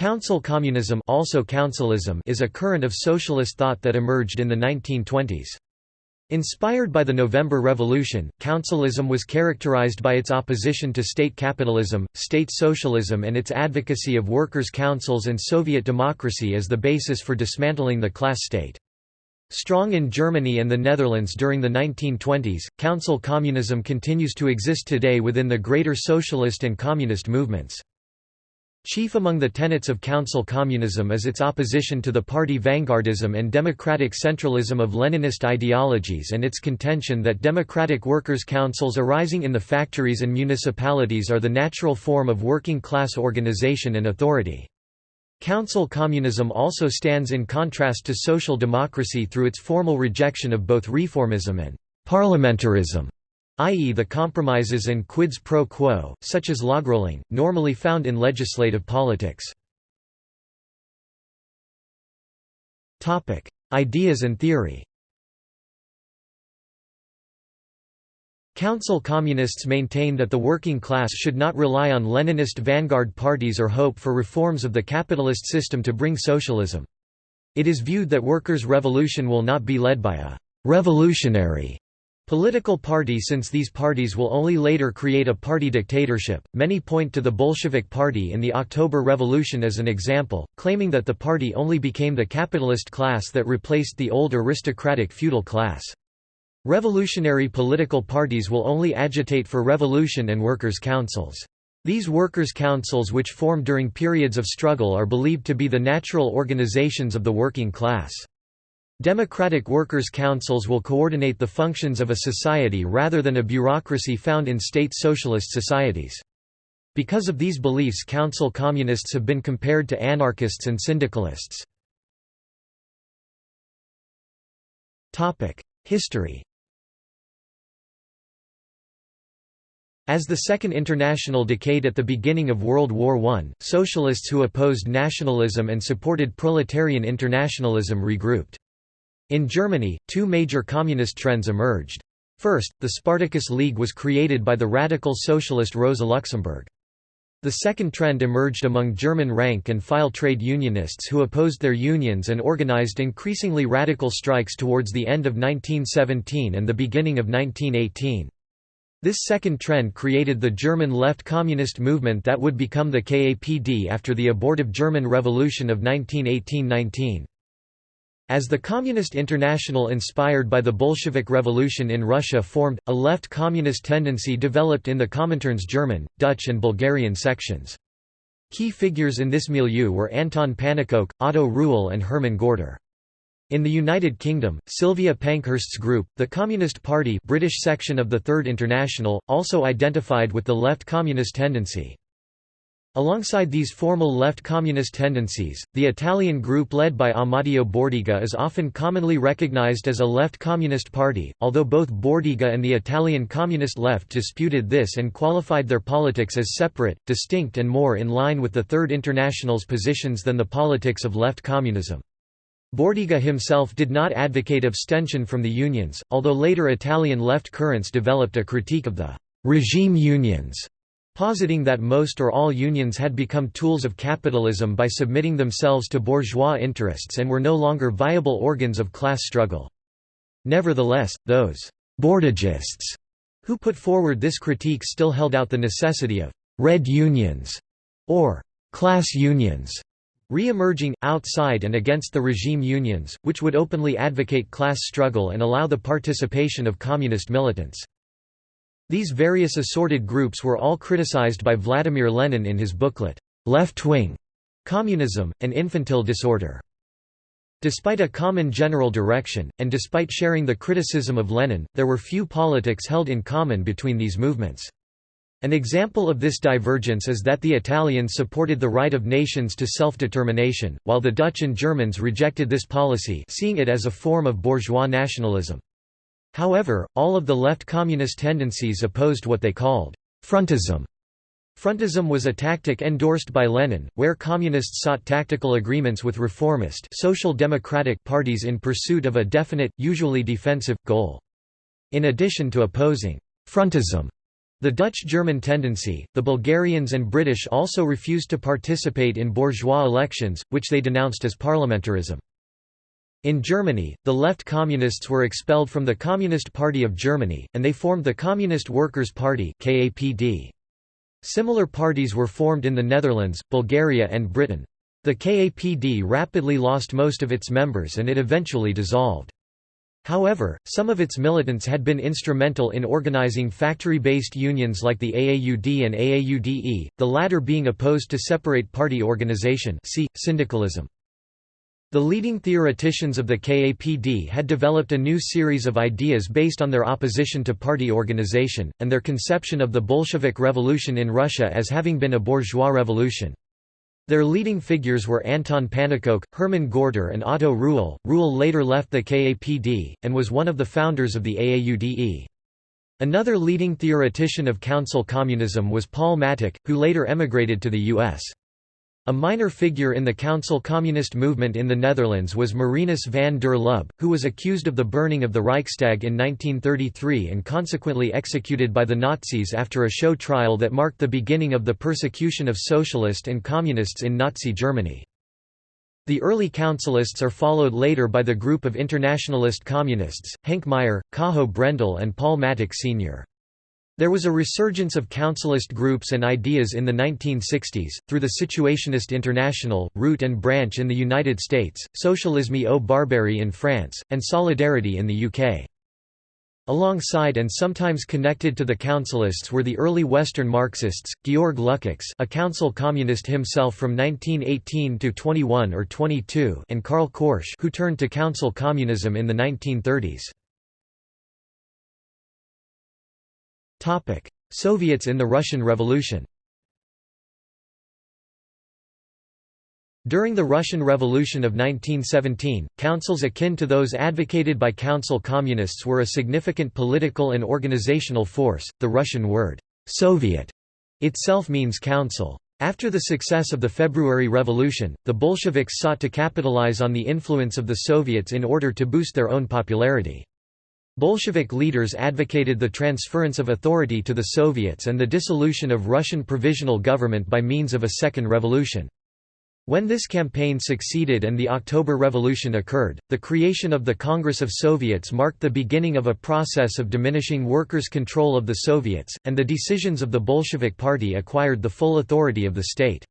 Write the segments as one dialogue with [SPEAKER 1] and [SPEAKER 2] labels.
[SPEAKER 1] Council communism also councilism is a current of socialist thought that emerged in the 1920s. Inspired by the November Revolution, councilism was characterized by its opposition to state capitalism, state socialism and its advocacy of workers' councils and Soviet democracy as the basis for dismantling the class state. Strong in Germany and the Netherlands during the 1920s, council communism continues to exist today within the greater socialist and communist movements. Chief among the tenets of council communism is its opposition to the party vanguardism and democratic centralism of Leninist ideologies and its contention that democratic workers' councils arising in the factories and municipalities are the natural form of working-class organization and authority. Council communism also stands in contrast to social democracy through its formal rejection of both reformism and parliamentarism i.e. the compromises and quids pro quo, such as logrolling, normally found in legislative politics. Ideas and theory Council communists maintain that the working class should not rely on Leninist vanguard parties or hope for reforms of the capitalist system to bring socialism. It is viewed that workers' revolution will not be led by a «revolutionary» Political party Since these parties will only later create a party dictatorship, many point to the Bolshevik Party in the October Revolution as an example, claiming that the party only became the capitalist class that replaced the old aristocratic feudal class. Revolutionary political parties will only agitate for revolution and workers' councils. These workers' councils which form during periods of struggle are believed to be the natural organizations of the working class. Democratic workers' councils will coordinate the functions of a society rather than a bureaucracy found in state socialist societies. Because of these beliefs council communists have been compared to anarchists and syndicalists. History As the Second International decayed at the beginning of World War I, socialists who opposed nationalism and supported proletarian internationalism regrouped. In Germany, two major communist trends emerged. First, the Spartacus League was created by the radical socialist Rosa Luxemburg. The second trend emerged among German rank-and-file trade unionists who opposed their unions and organized increasingly radical strikes towards the end of 1917 and the beginning of 1918. This second trend created the German left communist movement that would become the KAPD after the abortive German Revolution of 1918–19. As the Communist International inspired by the Bolshevik Revolution in Russia formed, a left communist tendency developed in the Comintern's German, Dutch and Bulgarian sections. Key figures in this milieu were Anton Pannekoek, Otto Rühle and Hermann Gorter. In the United Kingdom, Sylvia Pankhurst's group, the Communist Party British section of the Third International, also identified with the left communist tendency. Alongside these formal left communist tendencies, the Italian group led by Amadeo Bordiga is often commonly recognized as a left communist party, although both Bordiga and the Italian communist left disputed this and qualified their politics as separate, distinct and more in line with the Third International's positions than the politics of left communism. Bordiga himself did not advocate abstention from the unions, although later Italian left currents developed a critique of the «regime unions» positing that most or all unions had become tools of capitalism by submitting themselves to bourgeois interests and were no longer viable organs of class struggle. Nevertheless, those «bordigists» who put forward this critique still held out the necessity of «red unions» or «class unions» re-emerging, outside and against the regime unions, which would openly advocate class struggle and allow the participation of communist militants. These various assorted groups were all criticized by Vladimir Lenin in his booklet, Left-Wing Communism, an Infantile Disorder. Despite a common general direction, and despite sharing the criticism of Lenin, there were few politics held in common between these movements. An example of this divergence is that the Italians supported the right of nations to self-determination, while the Dutch and Germans rejected this policy seeing it as a form of bourgeois nationalism. However, all of the left communist tendencies opposed what they called frontism. Frontism was a tactic endorsed by Lenin, where communists sought tactical agreements with reformist social democratic parties in pursuit of a definite, usually defensive, goal. In addition to opposing frontism, The Dutch-German tendency, the Bulgarians and British also refused to participate in bourgeois elections, which they denounced as parliamentarism. In Germany, the left communists were expelled from the Communist Party of Germany, and they formed the Communist Workers' Party. Similar parties were formed in the Netherlands, Bulgaria and Britain. The KAPD rapidly lost most of its members and it eventually dissolved. However, some of its militants had been instrumental in organizing factory-based unions like the AAUD and AAUDE, the latter being opposed to separate party organization see, syndicalism. The leading theoreticians of the KAPD had developed a new series of ideas based on their opposition to party organization, and their conception of the Bolshevik Revolution in Russia as having been a bourgeois revolution. Their leading figures were Anton Pannekoek, Hermann Gorter and Otto Rühle. Rühle later left the KAPD, and was one of the founders of the AAUDE. Another leading theoretician of council communism was Paul Mattick, who later emigrated to the U.S. A minor figure in the Council Communist movement in the Netherlands was Marinus van der Lubbe, who was accused of the burning of the Reichstag in 1933 and consequently executed by the Nazis after a show trial that marked the beginning of the persecution of socialist and communists in Nazi Germany. The early councilists are followed later by the group of internationalist communists, Henk Meyer, Cajo Brendel and Paul Mattick Sr. There was a resurgence of councilist groups and ideas in the 1960s, through the Situationist International, Root and Branch in the United States, Socialisme ou Barbarie in France, and Solidarity in the UK. Alongside and sometimes connected to the councilists were the early Western Marxists, Georg Lukács a council communist himself from 1918 to 21 or 22 and Karl Korsch who turned to council communism in the 1930s. Soviets in the Russian Revolution During the Russian Revolution of 1917, councils akin to those advocated by council communists were a significant political and organizational force. The Russian word, Soviet, itself means council. After the success of the February Revolution, the Bolsheviks sought to capitalize on the influence of the Soviets in order to boost their own popularity. Bolshevik leaders advocated the transference of authority to the Soviets and the dissolution of Russian provisional government by means of a second revolution. When this campaign succeeded and the October Revolution occurred, the creation of the Congress of Soviets marked the beginning of a process of diminishing workers' control of the Soviets, and the decisions of the Bolshevik Party acquired the full authority of the state.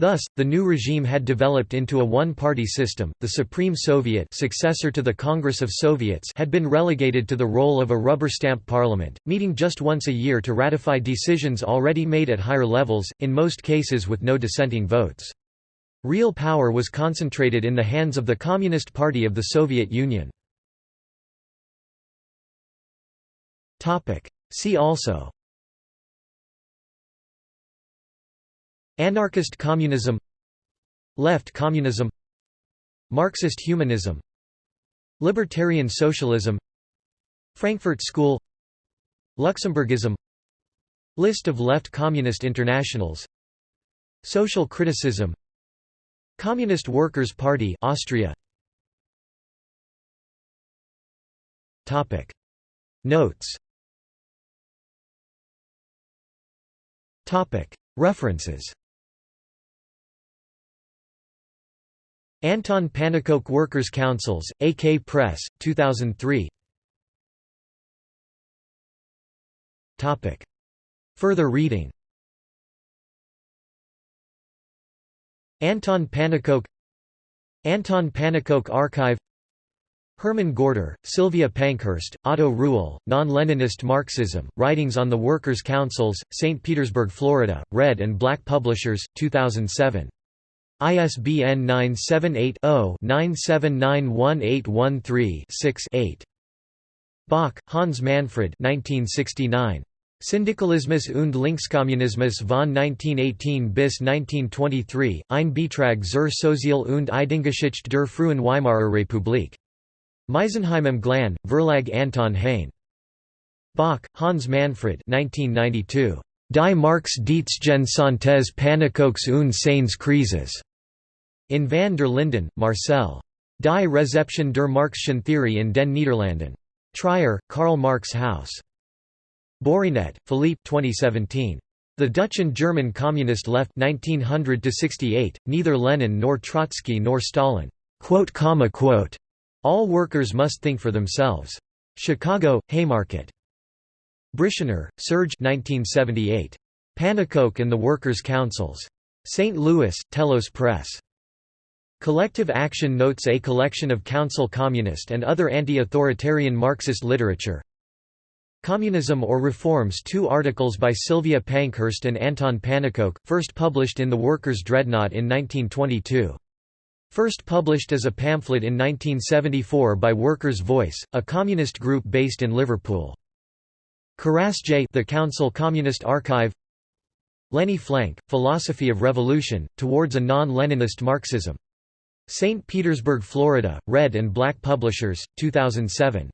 [SPEAKER 1] Thus, the new regime had developed into a one-party system. The Supreme Soviet, successor to the Congress of Soviets, had been relegated to the role of a rubber-stamp parliament, meeting just once a year to ratify decisions already made at higher levels, in most cases with no dissenting votes. Real power was concentrated in the hands of the Communist Party of the Soviet Union. See also Anarchist communism Left communism Marxist humanism Libertarian socialism Frankfurt School Luxemburgism List of left communist internationals Social criticism Communist Workers' Party Austria. Topic. Notes. Topic. References Anton Pannekoek Workers' Councils, AK Press, 2003 Further reading Anton Pannekoek Anton Pannekoek Archive Hermann Gorter, Sylvia Pankhurst, Otto Rühle, Non-Leninist Marxism, Writings on the Workers' Councils, St. Petersburg, Florida, Red and Black Publishers, 2007. ISBN 978-0-9791813-6-8. Bach, Hans Manfred 1969. Syndikalismus und Linkskommunismus von 1918 bis 1923, ein Beitrag zur Sozial- und Ideengeschichte der frühen Weimarer Republik. Meisenheim am Glan, Verlag Anton Heine. Bach, Hans Manfred 1992. Die Marx-Dietschen Santes Pannekoeks und seines Krises. In van der Linden, Marcel. Die Rezeption der Marxischen Theorie in den Niederlanden. Trier, Karl Marx Haus. Bourrinet, Philippe 2017. The Dutch and German Communist Left 1900 68, neither Lenin nor Trotsky nor Stalin. All workers must think for themselves. Chicago, Haymarket. Bricianer, Serge 1978. Pannekoek and the Workers' Councils. St. Louis, Telos Press. Collective Action notes a collection of council communist and other anti-authoritarian Marxist literature. Communism or Reforms two articles by Sylvia Pankhurst and Anton Pannekoek, first published in The Workers' Dreadnought in 1922. First published as a pamphlet in 1974 by Workers' Voice, a communist group based in Liverpool. J. The Council Communist Archive Lenny Flank, Philosophy of Revolution, Towards a Non-Leninist Marxism. St. Petersburg, Florida, Red and Black Publishers, 2007.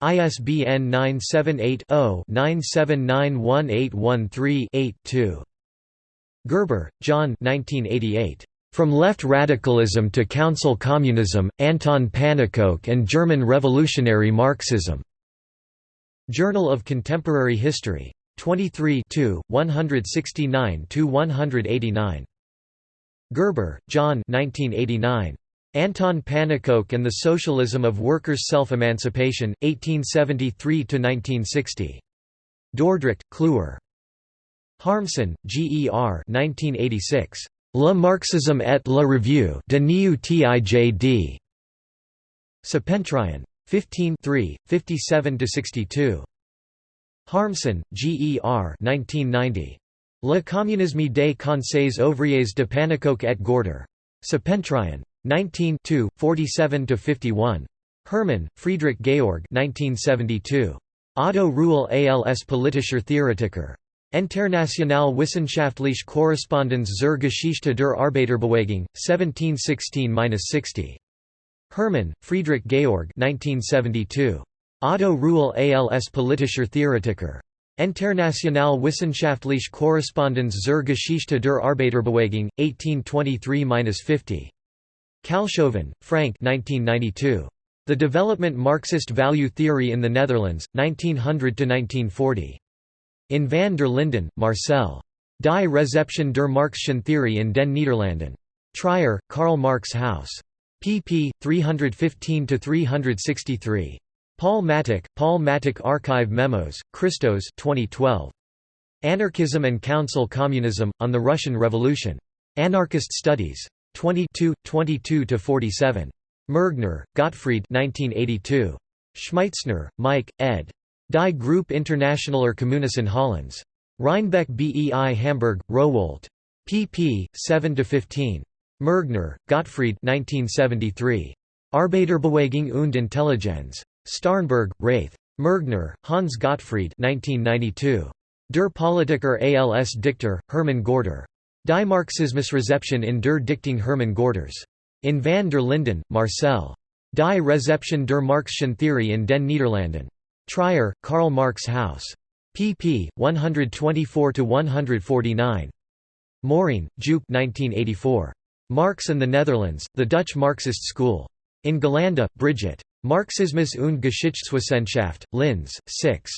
[SPEAKER 1] ISBN 978-0-9791813-8-2. Gerber, John 1988. From Left Radicalism to Council Communism, Anton Pannekoek and German Revolutionary Marxism. Journal of Contemporary History. 23 169–189. Gerber, John 1989. Anton Pannekoek and the Socialism of Workers' Self-Emancipation, 1873–1960. Dordrecht, Kluwer. Harmsen, G. E. R. 1986. Le Marxisme et la Revue de. Septentrion. 15 57–62. Harmsen, G. E. R. 1990. Le communisme des conseils ouvriers de Pannekoek et Gorter. Septentrion. 19 47–51. Hermann, Friedrich Georg 1972. Otto Rühle als politischer Theoretiker. International Wissenschaftliche Korrespondenz zur Geschichte der Arbeiterbewegung, 1716–60. Hermann, Friedrich Georg 1972. Otto Rühle als politischer Theoretiker. International Wissenschaftliche Korrespondenz zur Geschichte der Arbeiterbewegung, 1823–50. Kalshoven, Frank 1992. The Development Marxist Value Theory in the Netherlands, 1900–1940. In van der Linden, Marcel. Die Rezeption der Marxischen Theorie in den Niederlanden. Trier, Karl Marx House. pp. 315–363. Paul Mattick, Paul Mattick Archive Memos, Christos 2012. Anarchism and Council Communism, on the Russian Revolution. Anarchist Studies. 22, 22–47. Mergner, Gottfried 1982. Schmeitzner, Mike, ed. Die Groep Internationaler Communisten Hollands. Reinbek BEI Hamburg, Rowohlt. pp. 7–15. Mergner, Gottfried 1973. Arbeiterbeweging und Intelligenz. Starnberg, Raith. Mergner, Hans Gottfried 1992. Der Politiker als Dichter, Hermann Gorter. Die Marxismusrezeption in der Dichting Hermann Gorters. In van der Linden, Marcel. Die Rezeption der Marxischen Theorie in den Niederlanden. Trier, Karl Marx House. pp. 124–149. Morin, Joop 1984. Marx and the Netherlands, The Dutch Marxist School. In Galanda, Brigitte. Marxismus und Geschichtswissenschaft, Linz, 6.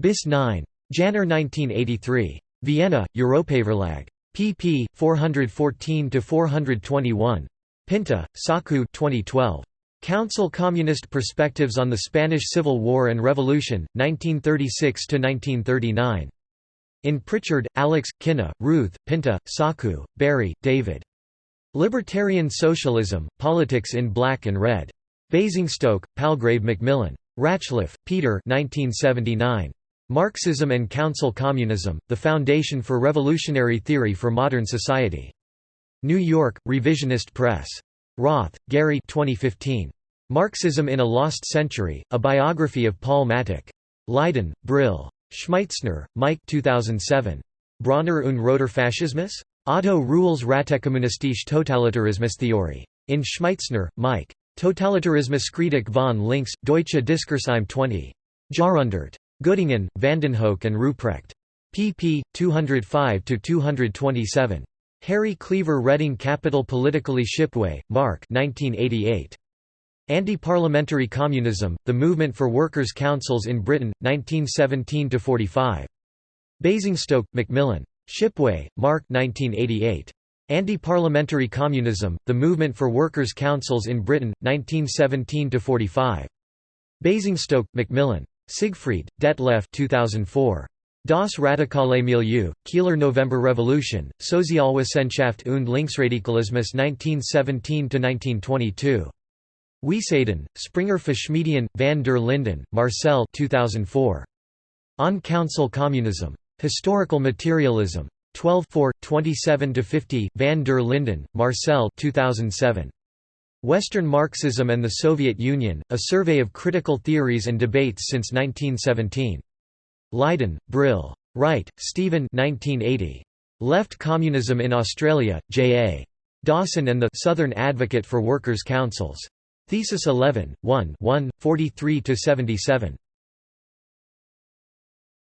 [SPEAKER 1] bis 9. Janner 1983. Vienna, Europaverlag. pp. 414–421. Pinta, Saku 2012. Council Communist Perspectives on the Spanish Civil War and Revolution, 1936–1939. In Pritchard, Alex, Kinna, Ruth, Pinta, Saku, Barry, David. Libertarian Socialism, Politics in Black and Red. Basingstoke, Palgrave Macmillan. Ratcliffe, Peter 1979. Marxism and Council Communism, The Foundation for Revolutionary Theory for Modern Society. New York, Revisionist Press. Roth, Gary 2015. Marxism in a Lost Century, A Biography of Paul Mattick. Leiden, Brill. Schmeitzner, Mike 2007. Bronner und Roter Faschismus? Otto Rühle's Rätekommunistische Totalitarismustheorie. In Schmeitzner, Mike. Totalitarismuskritik von links, Deutsche Diskursheim 20. Jarundert. Göttingen, Vandenhoeck and Ruprecht. pp. 205–227. Harry Cleaver Reading Capital Politically Shipway, Mark 1988. Anti-Parliamentary Communism, The Movement for Workers' Councils in Britain, 1917–45. Basingstoke, Macmillan. Shipway, Mark 1988. Anti-Parliamentary Communism, The Movement for Workers' Councils in Britain, 1917–45. Basingstoke, Macmillan. Siegfried, Detlef 2004. Das radikale Milieu, Kieler November Revolution, Sozialwissenschaft und Linksradikalismus 1917–1922. Wiesbaden, Springer Verschmiedien, van der Linden, Marcel 2004. On Council Communism. Historical Materialism. 12 27–50, van der Linden, Marcel 2007. Western Marxism and the Soviet Union, A Survey of Critical Theories and Debates since 1917. Leiden, Brill. Wright, Stephen 1980. Left Communism in Australia, J.A. Dawson and the Southern Advocate for Workers' Councils. Thesis 11, 1 1, 43–77.